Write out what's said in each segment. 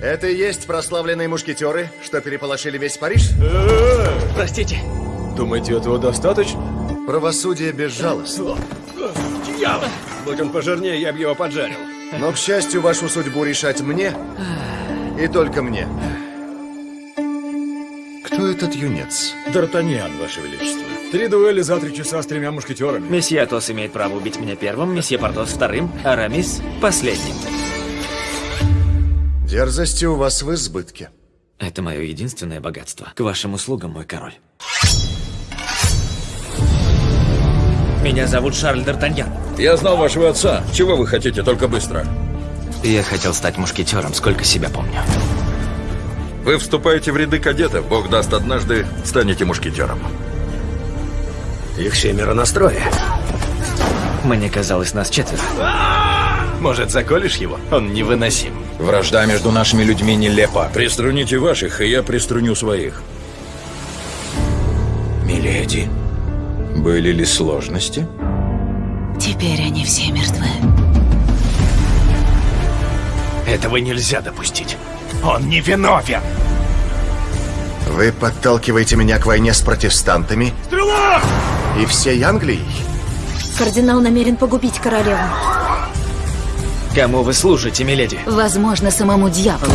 Это и есть прославленные мушкетеры, что переполошили весь Париж? Простите. Думаете, этого достаточно? Правосудие безжалостно. Дьявол! Будь он пожирнее, я бы его поджарил. Но, к счастью, вашу судьбу решать мне и только мне. Кто этот юнец? Д'Артаньян, Ваше Величество. Три дуэли за три часа с тремя мушкетерами. Месье Атос имеет право убить меня первым, месье Портос вторым, а Рамис последним. Дерзости у вас в избытке. Это мое единственное богатство. К вашим услугам, мой король. Меня зовут Шарль Д'Артаньян. Я знал вашего отца. Чего вы хотите, только быстро? Я хотел стать мушкетером, сколько себя помню. Вы вступаете в ряды кадетов. Бог даст, однажды станете мушкетером. Их семеро на строе. Мне казалось, нас четверо. Может, заколешь его? Он невыносим. Вражда между нашими людьми нелепа. Приструните ваших, и я приструню своих. Миледи, были ли сложности? Теперь они все мертвы. Этого нельзя допустить. Он не виновен. Вы подталкиваете меня к войне с протестантами Стрела! и всей Англией? Кардинал намерен погубить королеву. Кому вы служите, миледи? Возможно, самому дьяволу.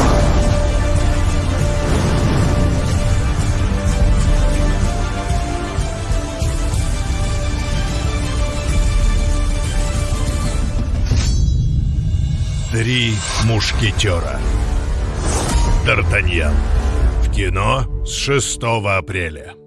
Три мушкетера. Д'Артаньян. В кино с 6 апреля.